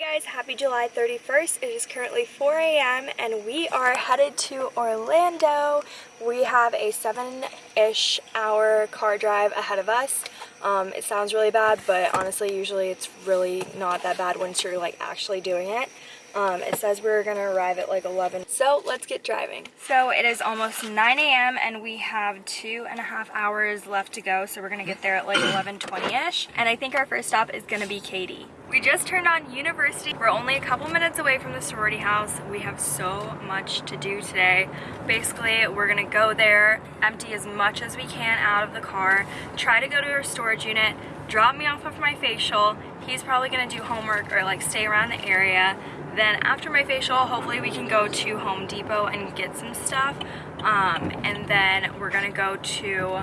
guys, happy July 31st. It is currently 4 a.m. and we are headed to Orlando. We have a seven-ish hour car drive ahead of us. Um, it sounds really bad, but honestly, usually it's really not that bad once you're like actually doing it. Um, it says we're gonna arrive at like 11. So let's get driving. So it is almost 9 a.m. and we have two and a half hours left to go. So we're gonna get there at like 11.20ish. And I think our first stop is gonna be Katy. We just turned on university. We're only a couple minutes away from the sorority house. We have so much to do today. Basically, we're gonna go there, empty as much as we can out of the car, try to go to our storage unit, drop me off of my facial. He's probably gonna do homework or like stay around the area. Then after my facial, hopefully we can go to Home Depot and get some stuff. Um, and then we're gonna go to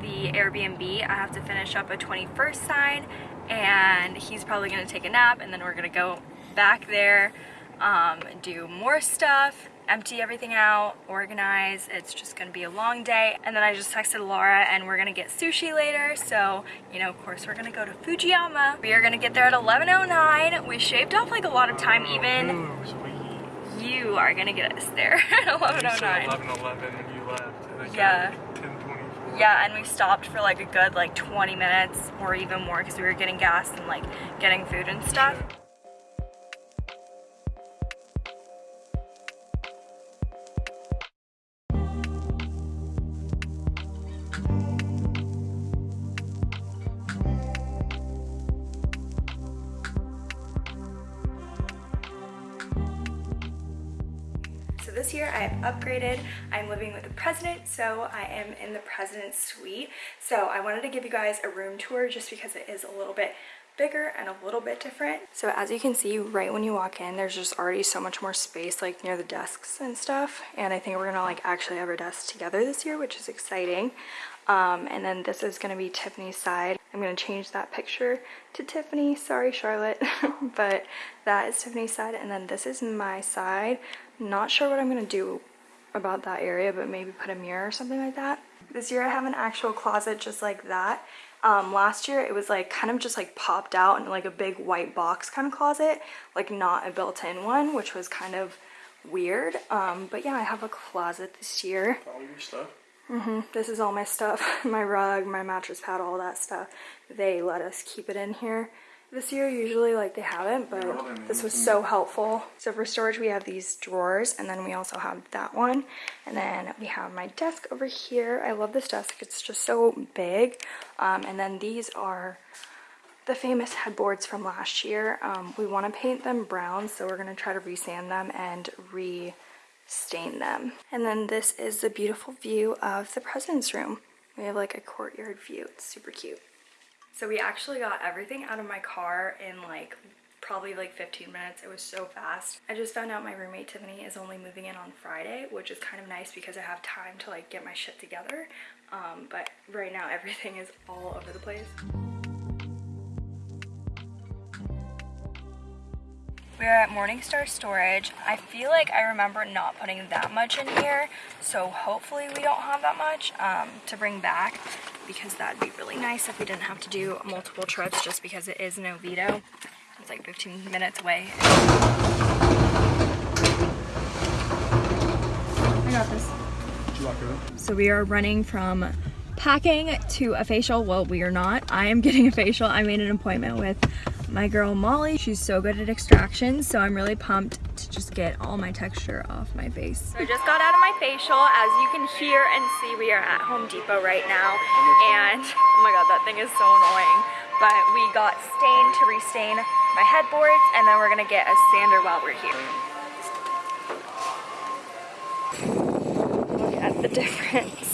the Airbnb. I have to finish up a 21st sign and he's probably gonna take a nap and then we're gonna go back there, um, do more stuff, empty everything out, organize. It's just gonna be a long day. And then I just texted Laura and we're gonna get sushi later. So, you know, of course we're gonna go to Fujiyama. We are gonna get there at 11.09. We shaved off like a lot of time even. You are gonna get us there at 11.09. 11, 11 when you left. Yeah. got 10, Yeah, and we stopped for like a good like 20 minutes or even more because we were getting gas and like getting food and stuff. So this year I have upgraded. I'm living with the president, so I am in the president's suite. So I wanted to give you guys a room tour just because it is a little bit bigger and a little bit different. So as you can see, right when you walk in, there's just already so much more space like near the desks and stuff. And I think we're gonna like actually have our desks together this year, which is exciting. Um, and then this is gonna be Tiffany's side. I'm gonna change that picture to Tiffany. Sorry, Charlotte, but that is Tiffany's side. And then this is my side. Not sure what I'm gonna do about that area, but maybe put a mirror or something like that. This year I have an actual closet just like that. Um, last year it was like kind of just like popped out in like a big white box kind of closet, like not a built-in one, which was kind of weird. Um, but yeah, I have a closet this year. All your stuff. Mhm. This is all my stuff, my rug, my mattress pad, all that stuff. They let us keep it in here this year. Usually like they haven't, but this was so helpful. So for storage, we have these drawers and then we also have that one. And then we have my desk over here. I love this desk. It's just so big. Um, and then these are the famous headboards from last year. Um, we want to paint them brown, so we're going to try to resand them and re stain them. And then this is the beautiful view of the president's room. We have like a courtyard view. It's super cute. So we actually got everything out of my car in like probably like 15 minutes. It was so fast. I just found out my roommate Tiffany is only moving in on Friday, which is kind of nice because I have time to like get my shit together. Um, but right now everything is all over the place. We're at Morningstar Storage. I feel like I remember not putting that much in here, so hopefully we don't have that much um, to bring back because that'd be really nice if we didn't have to do multiple trips just because it is in Oviedo. It's like 15 minutes away. I got this. Did you lock it up? So we are running from packing to a facial. Well, we are not. I am getting a facial. I made an appointment with my girl Molly. She's so good at extractions, so I'm really pumped to just get all my texture off my face. So I just got out of my facial. As you can hear and see, we are at Home Depot right now. And oh my god, that thing is so annoying. But we got stain to restain my headboards, and then we're gonna get a sander while we're here. Look at the difference.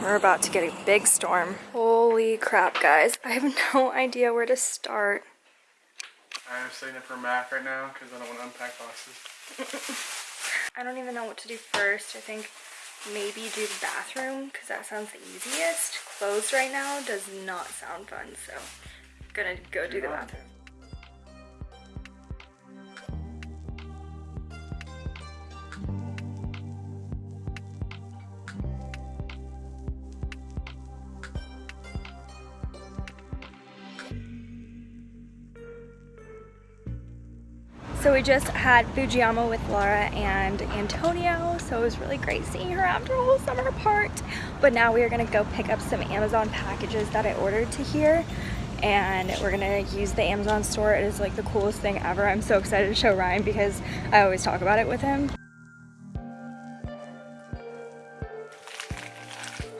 We're about to get a big storm. Holy crap, guys. I have no idea where to start. I'm setting up for Mac right now because I don't want to unpack boxes. I don't even know what to do first. I think maybe do the bathroom because that sounds the easiest. Closed right now does not sound fun, so I'm gonna go do the bathroom. So we just had Fujiyama with Laura and Antonio, so it was really great seeing her after a whole summer apart. But now we are gonna go pick up some Amazon packages that I ordered to here and we're gonna use the Amazon store. It is like the coolest thing ever. I'm so excited to show Ryan because I always talk about it with him.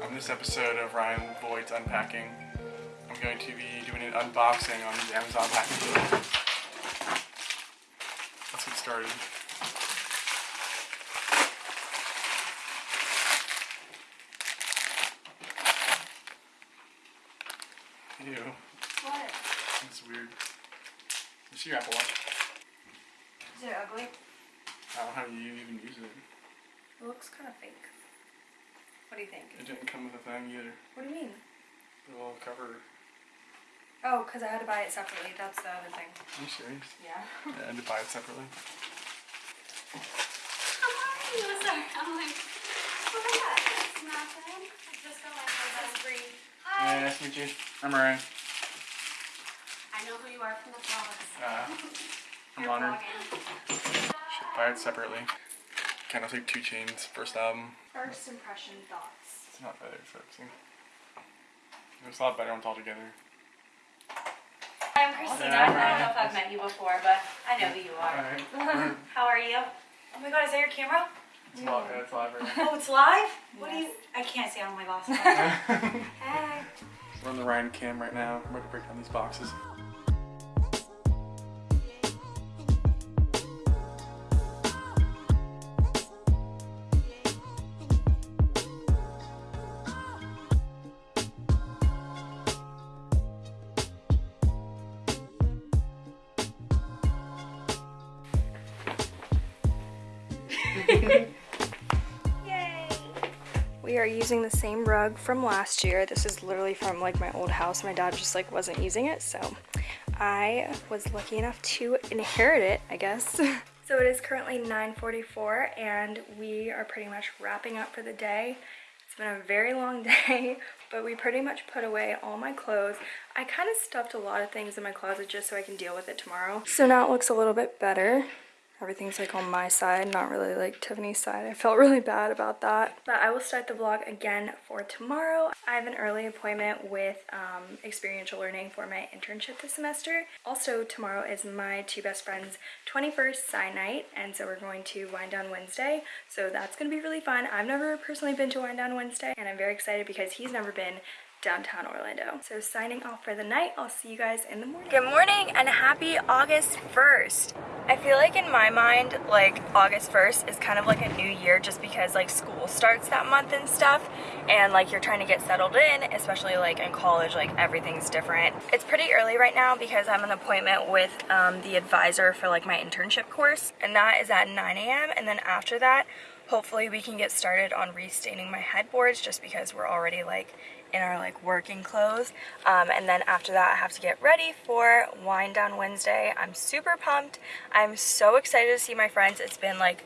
On this episode of Ryan Boyd's Unpacking, I'm going to be doing an unboxing on these Amazon packages. Started. Ew, What? that's weird. See your Apple Watch? Is it ugly? I don't know how you even use it. It looks kind of fake. What do you think? It didn't come with a thing either. What do you mean? The little cover. Oh, because I had to buy it separately. That's the other thing. Are you serious? Yeah. Yeah, I had to buy it separately. How are you? Sorry, I'm like, oh my god, it's nothing. I just got my phone free. Hey, Hi. nice to meet you. I'm Ryan. I know who you are from the vlogs. Uh, I'm You're honored. vlogging. Should buy it separately. Kind of like 2 Chainz first album. First impression thoughts. It's not very sexy. It's a lot better when it's all together. I'm Christina. Yeah, I don't know if I've met you before, but I know who you are. Alright. How are you? Oh my god, is that your camera? it's live. Yeah, it's live right Oh, it's live? What do you? I can't see out of my glasses. now. Hey. We're on the Ryan cam right now. We're about to break down these boxes. Using the same rug from last year. This is literally from like my old house. My dad just like wasn't using it, so I was lucky enough to inherit it, I guess. so it is currently 9.44 and we are pretty much wrapping up for the day. It's been a very long day, but we pretty much put away all my clothes. I kind of stuffed a lot of things in my closet just so I can deal with it tomorrow. So now it looks a little bit better. Everything's like on my side, not really like Tiffany's side. I felt really bad about that. But I will start the vlog again for tomorrow. I have an early appointment with um, experiential learning for my internship this semester. Also, tomorrow is my two best friends' 21st sign night, and so we're going to Wind Down Wednesday. So that's gonna be really fun. I've never personally been to Wind Down Wednesday, and I'm very excited because he's never been downtown Orlando. So signing off for the night, I'll see you guys in the morning. Good morning and happy August 1st. I feel like in my mind, like August 1st is kind of like a new year just because like school starts that month and stuff and like you're trying to get settled in, especially like in college, like everything's different. It's pretty early right now because I'm an appointment with um, the advisor for like my internship course and that is at 9 a.m. and then after that, hopefully we can get started on restaining my headboards just because we're already like in our like working clothes um, and then after that I have to get ready for wind down Wednesday I'm super pumped I'm so excited to see my friends it's been like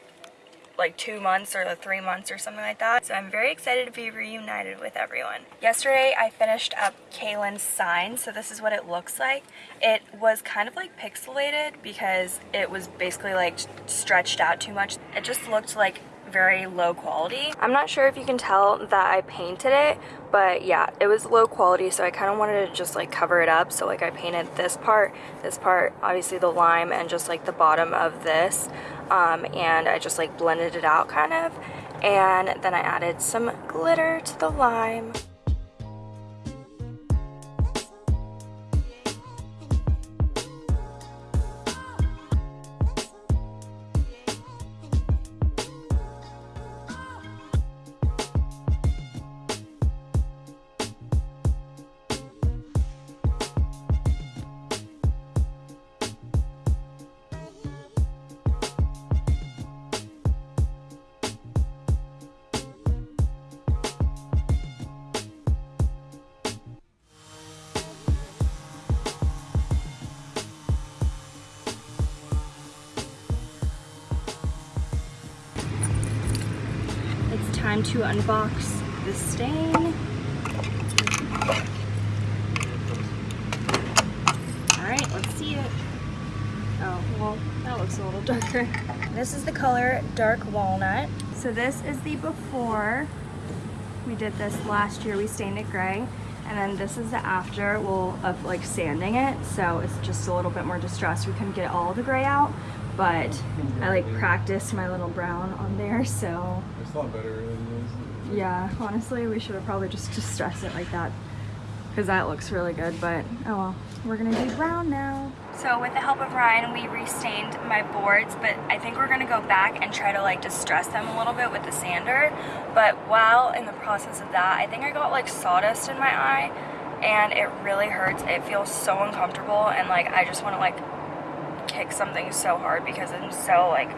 like two months or three months or something like that. So I'm very excited to be reunited with everyone. Yesterday I finished up Kaylin's sign, so this is what it looks like. It was kind of like pixelated because it was basically like stretched out too much. It just looked like very low quality. I'm not sure if you can tell that I painted it, but yeah, it was low quality, so I kind of wanted to just like cover it up. So like I painted this part, this part, obviously the lime, and just like the bottom of this. Um, and I just like blended it out kind of. And then I added some glitter to the lime. Time to unbox the stain. All right, let's see it. Oh, Well, that looks a little darker. This is the color Dark Walnut. So this is the before. We did this last year. We stained it gray. And then this is the after, well, of like sanding it. So it's just a little bit more distressed. We couldn't get all the gray out, but I like practiced my little brown on there. So It's a lot better than this. yeah, honestly, we should have probably just distressed it like that because that looks really good, but oh well. We're gonna do brown now. So with the help of Ryan, we restained my boards, but I think we're gonna go back and try to like distress them a little bit with the sander. But while in the process of that, I think I got like sawdust in my eye and it really hurts. It feels so uncomfortable and like I just wanna like kick something so hard because I'm so like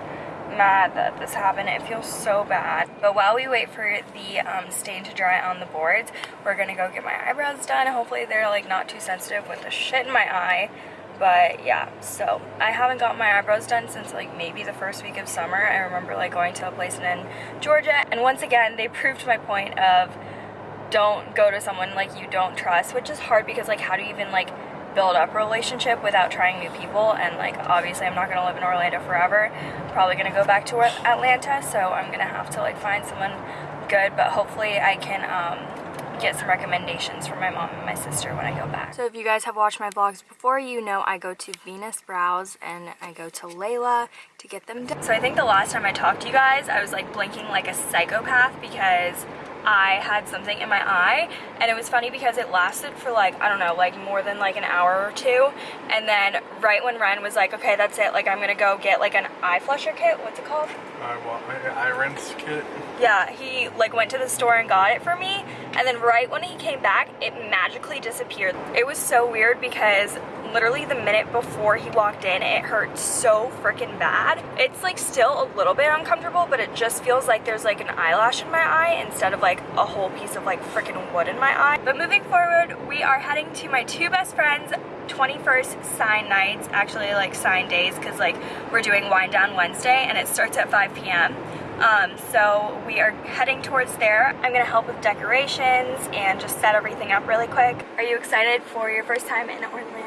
mad that this happened. It feels so bad. But while we wait for the um, stain to dry on the boards, we're gonna go get my eyebrows done. Hopefully they're like not too sensitive with the shit in my eye. But yeah, so I haven't got my eyebrows done since like maybe the first week of summer. I remember like going to a place in Georgia and once again they proved my point of don't go to someone like you don't trust, which is hard because like how do you even like build up a relationship without trying new people and like obviously I'm not gonna live in Orlando forever. I'm probably gonna go back to Atlanta, so I'm gonna have to like find someone good, but hopefully I can um, get some recommendations from my mom and my sister when I go back. So if you guys have watched my vlogs before, you know I go to Venus Brows and I go to Layla to get them done. So I think the last time I talked to you guys, I was like blinking like a psychopath because I had something in my eye and it was funny because it lasted for like I don't know like more than like an hour or two. And then right when Ryan was like okay that's it. Like I'm gonna go get like an eye flusher kit. What's it called? I want I, I rinse kit. yeah he like went to the store and got it for me. And then right when he came back it magically disappeared. It was so weird because literally the minute before he walked in it hurt so freaking bad it's like still a little bit uncomfortable but it just feels like there's like an eyelash in my eye instead of like a whole piece of like freaking wood in my eye but moving forward we are heading to my two best friends 21st sign nights actually like sign days because like we're doing wind down Wednesday and it starts at 5 p.m. Um, so we are heading towards there. I'm gonna help with decorations and just set everything up really quick. Are you excited for your first time in Orlando,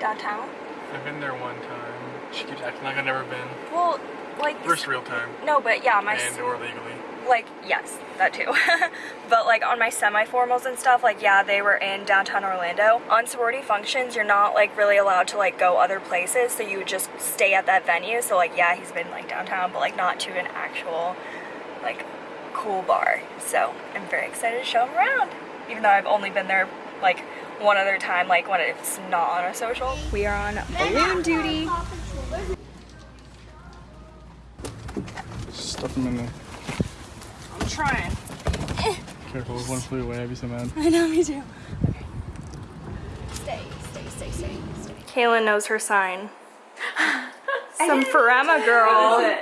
downtown? I've been there one time. She keeps acting like I've never been. Well, like First real time. no, but yeah, my and or legally. like yes that too but like on my semi-formals and stuff like yeah they were in downtown orlando on sorority functions you're not like really allowed to like go other places so you would just stay at that venue so like yeah he's been like downtown but like not to an actual like cool bar so i'm very excited to show him around even though i've only been there like one other time like when it's not on a social we are on balloon duty Stuff them in there. i'm trying Careful, one flew away. I'd be so mad. I know, me too. Okay. Stay, stay, stay, stay, stay. Kaylin knows her sign. Some Farama girl,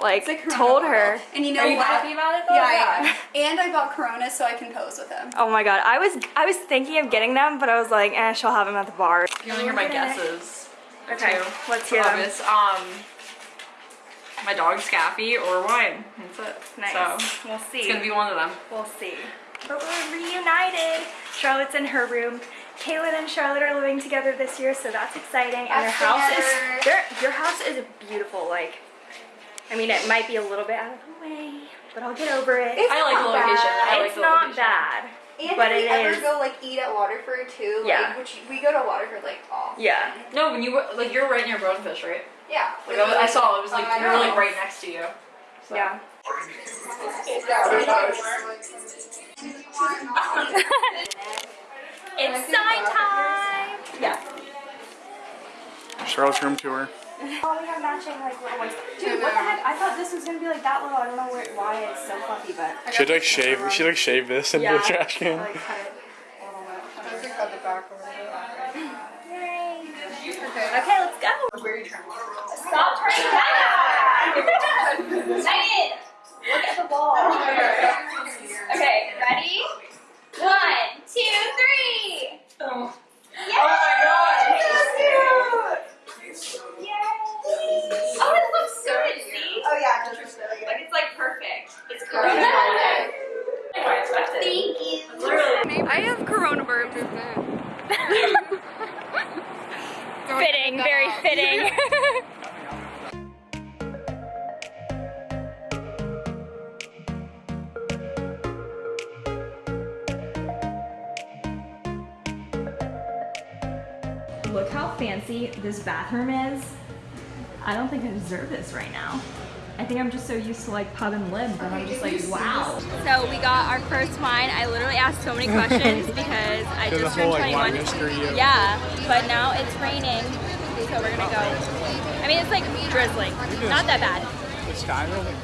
like, told her. And you know Are you what? happy about it though? Yeah, I am. And I bought Corona so I can pose with him. Oh my god, I was I was thinking of getting them, but I was like, eh, she'll have them at the bar. You want to hear my guesses? Okay, Two. let's hear them. Um, my dog Scaffy or wine. That's it. Nice. So we'll see. it's gonna be one of them. We'll see. But we're reunited. Charlotte's in her room. Kaylin and Charlotte are living together this year, so that's exciting. And their house is your house is beautiful. Like, I mean, it might be a little bit out of the way, but I'll get over it. It's I like the not location. bad. I like it's the not location. bad. And But if we it ever is- go like eat at Waterford too, like, Yeah. which we go to Waterford like often. Yeah. No, when you were like you're right near Bonefish, right? Yeah. Like I, was- I saw it was like I we were like right next to you. So. Yeah. It's sign time. Yeah. Charlotte's room tour. Oh, we have matching like little ones. Dude, what the heck? I thought this was gonna be like that little. I don't know where, why it's so fluffy, but. She had to like shave. She like shaved this into the trash can. Like, cut it a little bit. Yay. Okay, let's go. Stop turning back. Megan, look at the ball. Okay, ready? One, two, three. Oh. Yay! Oh my god. So cute. Thank you. Literally. I have coronavirus. fitting, very fitting. Look how fancy this bathroom is. I don't think I deserve this right now. I think I'm just so used to like pub and lib that I'm just like, wow. So we got our first wine. I literally asked so many questions because I just turned 21. wine mystery of- Yeah, but now it's raining, so we're gonna go. I mean, it's like drizzling, not that bad. The sky really.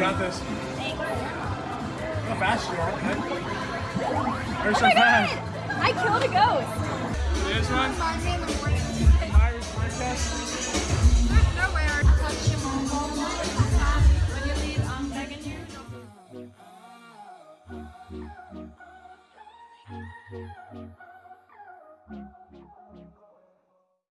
Got this. How fast you are. You're so oh fast. I killed a ghost. This one. Me